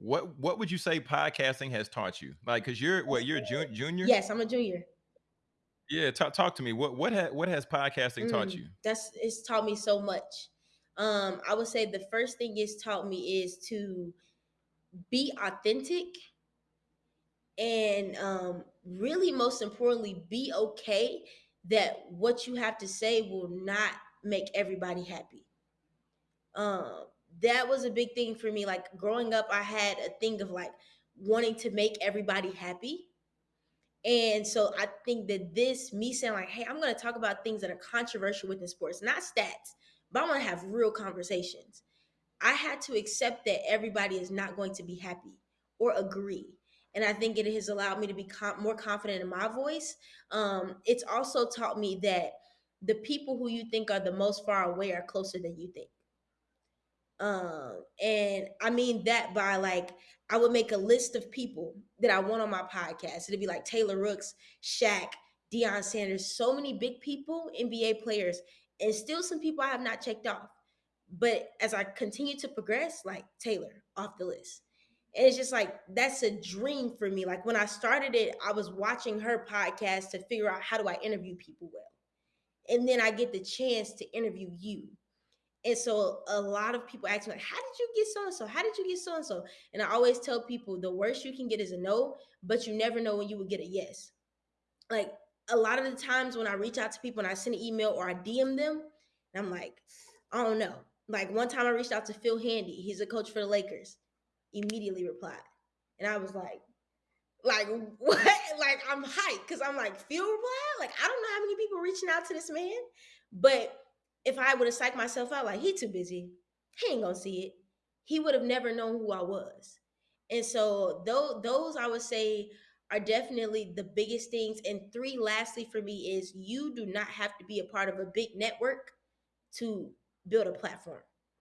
what what would you say podcasting has taught you? Like, cause you're what you're a jun- junior. Yes, I'm a junior. Yeah, talk talk to me. What what ha- what has podcasting taught Mm, you? that's it's taught me so much. Um, I would say the first thing it's taught me is to be authentic and um, really most importantly be okay that what you have to say will not make everybody happy um, that was a big thing for me like growing up i had a thing of like wanting to make everybody happy and so i think that this me saying like hey i'm going to talk about things that are controversial within sports not stats but i want to have real conversations I had to accept that everybody is not going to be happy or agree. And I think it has allowed me to be com- more confident in my voice. Um, it's also taught me that the people who you think are the most far away are closer than you think. Um, and I mean that by like, I would make a list of people that I want on my podcast. It'd be like Taylor Rooks, Shaq, Deion Sanders, so many big people, NBA players, and still some people I have not checked off but as I continue to progress, like Taylor off the list. And it's just like that's a dream for me. Like when I started it, I was watching her podcast to figure out how do I interview people well. And then I get the chance to interview you. And so a lot of people ask me, like, how did you get so and so? How did you get so and so? And I always tell people the worst you can get is a no, but you never know when you will get a yes. Like a lot of the times when I reach out to people and I send an email or I DM them, and I'm like, I don't know. Like one time I reached out to Phil Handy, he's a coach for the Lakers, immediately replied. And I was like, like what? Like I'm hyped because I'm like, Phil replied? Like, I don't know how many people reaching out to this man. But if I would have psyched myself out, like he too busy, he ain't gonna see it. He would have never known who I was. And so those those I would say are definitely the biggest things. And three, lastly, for me, is you do not have to be a part of a big network to build a platform.